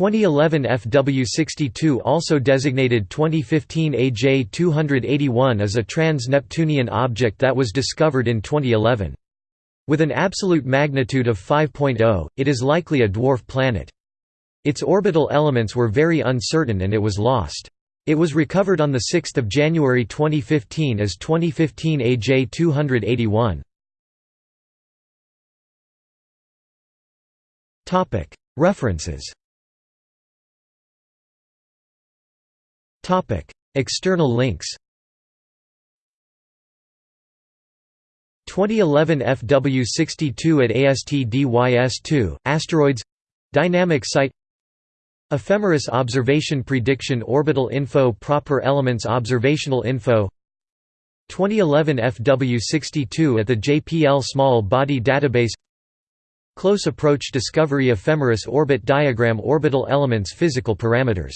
2011 FW62 also designated 2015 AJ281 as a trans-Neptunian object that was discovered in 2011. With an absolute magnitude of 5.0, it is likely a dwarf planet. Its orbital elements were very uncertain and it was lost. It was recovered on 6 January 2015 as 2015 AJ281. References External links 2011 FW62 at ASTDYS2, Asteroids Dynamic Site Ephemeris Observation Prediction Orbital Info Proper Elements Observational Info. 2011 FW62 at the JPL Small Body Database. Close Approach Discovery Ephemeris Orbit Diagram Orbital Elements Physical Parameters